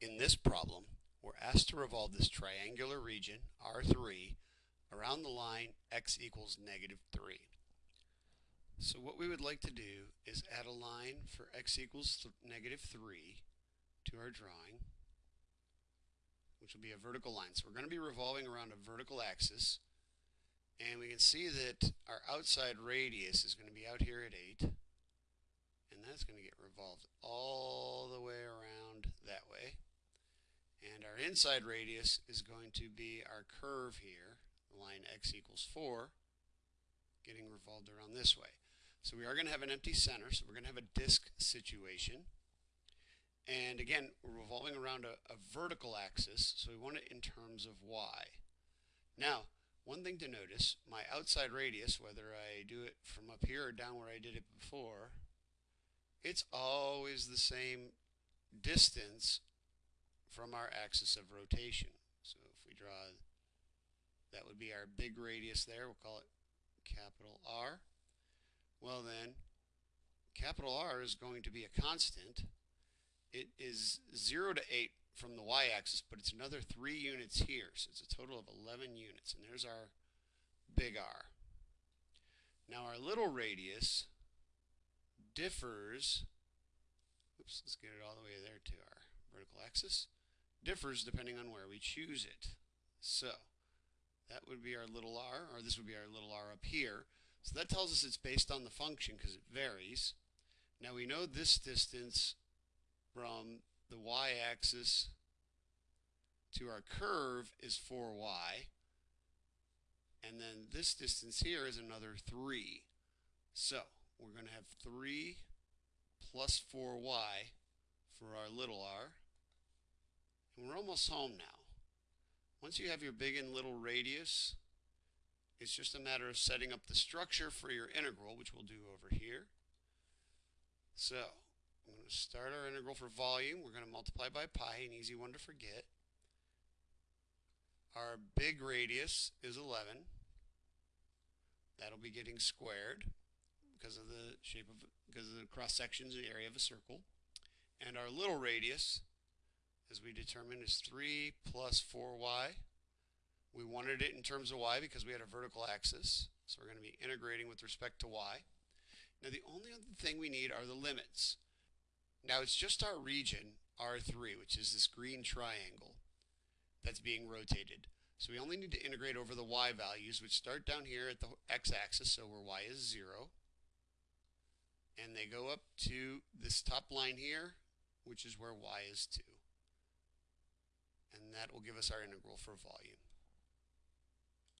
In this problem, we're asked to revolve this triangular region, R3, around the line x equals negative 3. So what we would like to do is add a line for x equals negative 3 to our drawing, which will be a vertical line. So we're going to be revolving around a vertical axis, and we can see that our outside radius is going to be out here at 8, and that's going to get revolved all the way around that way. And our inside radius is going to be our curve here, the line x equals 4, getting revolved around this way. So we are going to have an empty center, so we're going to have a disk situation. And again, we're revolving around a, a vertical axis, so we want it in terms of y. Now, one thing to notice, my outside radius, whether I do it from up here or down where I did it before, it's always the same distance from our axis of rotation. So if we draw, that would be our big radius there, we'll call it capital R. Well then, capital R is going to be a constant. It is 0 to 8 from the y-axis, but it's another 3 units here, so it's a total of 11 units, and there's our big R. Now our little radius differs, oops, let's get it all the way there to our vertical axis, differs depending on where we choose it. So that would be our little r, or this would be our little r up here. So that tells us it's based on the function because it varies. Now we know this distance from the y-axis to our curve is 4y. And then this distance here is another 3. So we're going to have 3 plus 4y for our little r. We're almost home now. Once you have your big and little radius, it's just a matter of setting up the structure for your integral, which we'll do over here. So, I'm going to start our integral for volume. We're going to multiply by pi, an easy one to forget. Our big radius is 11. That'll be getting squared because of the shape of because of the cross sections in the area of a circle. And our little radius as we determined is 3 plus 4y. We wanted it in terms of y because we had a vertical axis. So we're going to be integrating with respect to y. Now the only other thing we need are the limits. Now it's just our region, R3, which is this green triangle that's being rotated. So we only need to integrate over the y values, which start down here at the x-axis, so where y is 0. And they go up to this top line here, which is where y is 2 and that will give us our integral for volume.